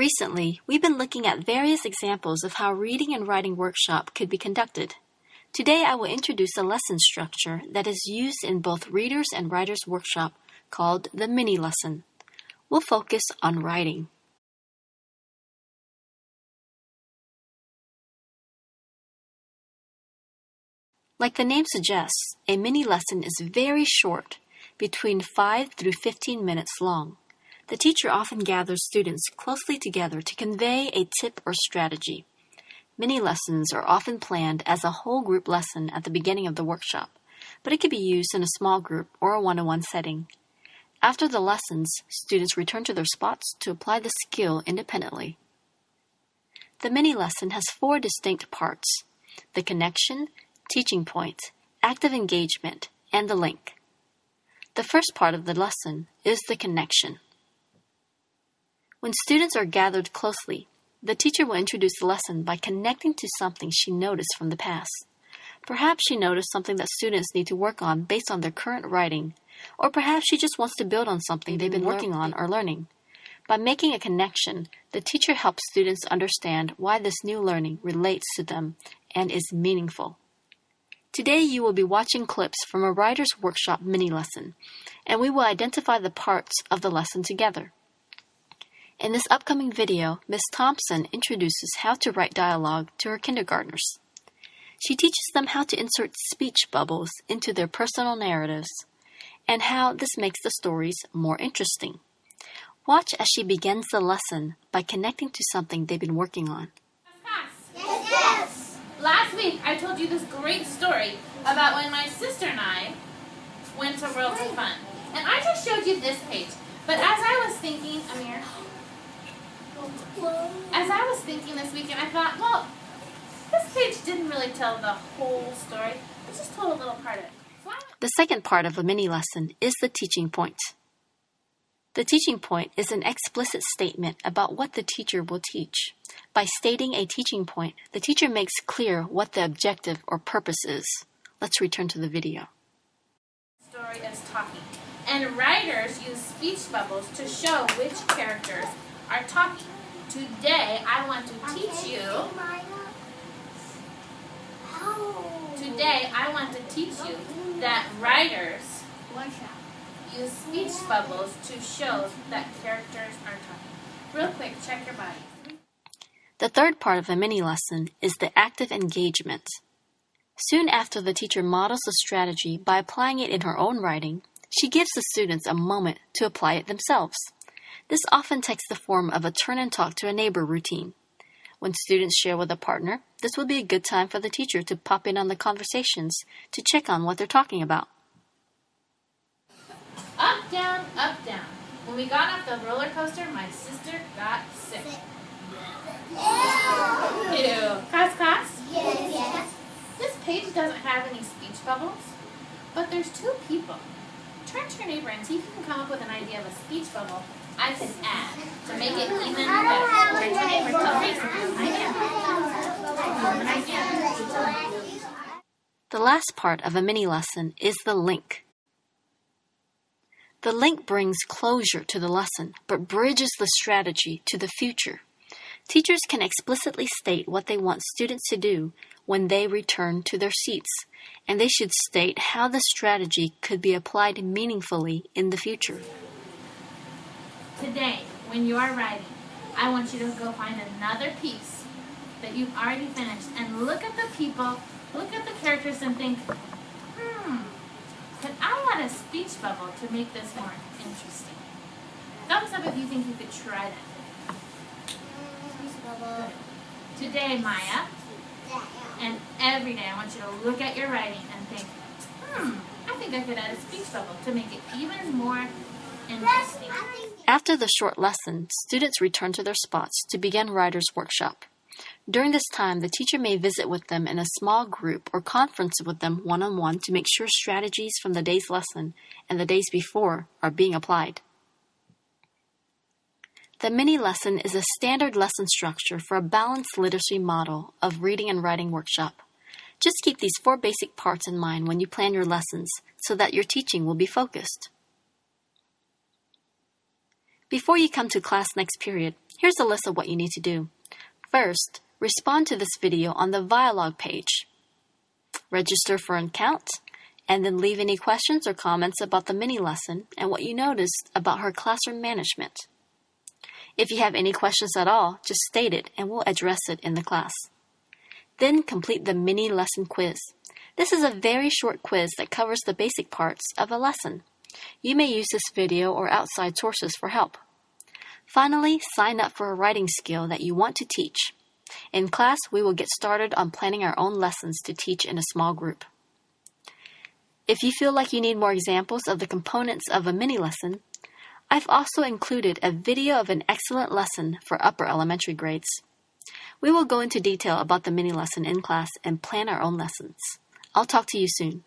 Recently, we've been looking at various examples of how reading and writing workshop could be conducted. Today I will introduce a lesson structure that is used in both readers and writers workshop called the mini lesson. We'll focus on writing. Like the name suggests, a mini lesson is very short, between 5 through 15 minutes long. The teacher often gathers students closely together to convey a tip or strategy. Mini lessons are often planned as a whole group lesson at the beginning of the workshop, but it can be used in a small group or a one-on-one setting. After the lessons, students return to their spots to apply the skill independently. The mini lesson has four distinct parts the connection, teaching point, active engagement, and the link. The first part of the lesson is the connection. When students are gathered closely, the teacher will introduce the lesson by connecting to something she noticed from the past. Perhaps she noticed something that students need to work on based on their current writing, or perhaps she just wants to build on something they've been working on or learning. By making a connection, the teacher helps students understand why this new learning relates to them and is meaningful. Today you will be watching clips from a writer's workshop mini lesson, and we will identify the parts of the lesson together. In this upcoming video, Ms. Thompson introduces how to write dialogue to her kindergartners. She teaches them how to insert speech bubbles into their personal narratives and how this makes the stories more interesting. Watch as she begins the lesson by connecting to something they've been working on. Last week, I told you this great story about when my sister and I went to Worlds of Fun. And I just showed you this page. But as I was thinking, Amir, as I was thinking this weekend, I thought, well, this page didn't really tell the whole story. It just told a little part of it. So the second part of a mini lesson is the teaching point. The teaching point is an explicit statement about what the teacher will teach. By stating a teaching point, the teacher makes clear what the objective or purpose is. Let's return to the video. Story is talking. And writers use speech bubbles to show which characters are talking. Today, I want to teach you. Today, I want to teach you that writers use speech bubbles to show that characters are talking. Real quick, check your body. The third part of a mini lesson is the active engagement. Soon after the teacher models the strategy by applying it in her own writing, she gives the students a moment to apply it themselves. This often takes the form of a turn and talk to a neighbor routine. When students share with a partner, this would be a good time for the teacher to pop in on the conversations to check on what they're talking about. Up, down, up, down. When we got off the roller coaster, my sister got sick. Ew. Class, class? Yes, yes. This page doesn't have any speech bubbles, but there's two people. Turn to your neighbor and see if you can come up with an idea of a speech bubble I add to make it even better. The last part of a mini lesson is the link. The link brings closure to the lesson, but bridges the strategy to the future. Teachers can explicitly state what they want students to do when they return to their seats, and they should state how the strategy could be applied meaningfully in the future. Today, when you are writing, I want you to go find another piece that you've already finished and look at the people, look at the characters and think, hmm, could I add a speech bubble to make this more interesting? Thumbs up if you think you could try that. Speech bubble. Today, Maya, and every day I want you to look at your writing and think, hmm, I think I could add a speech bubble to make it even more After the short lesson, students return to their spots to begin writer's workshop. During this time, the teacher may visit with them in a small group or conference with them one on one to make sure strategies from the day's lesson and the days before are being applied. The mini lesson is a standard lesson structure for a balanced literacy model of reading and writing workshop. Just keep these four basic parts in mind when you plan your lessons so that your teaching will be focused. Before you come to class next period, Here's a list of what you need to do. First, respond to this video on the Vialogues page. Register for an account, and then leave any questions or comments about the mini lesson and what you noticed about her classroom management. If you have any questions at all, just state it and we'll address it in the class. Then complete the mini lesson quiz. This is a very short quiz that covers the basic parts of a lesson. You may use this video or outside sources for help. Finally, sign up for a writing skill that you want to teach. In class, we will get started on planning our own lessons to teach in a small group. If you feel like you need more examples of the components of a mini lesson, I've also included a video of an excellent lesson for upper elementary grades. We will go into detail about the mini lesson in class and plan our own lessons. I'll talk to you soon.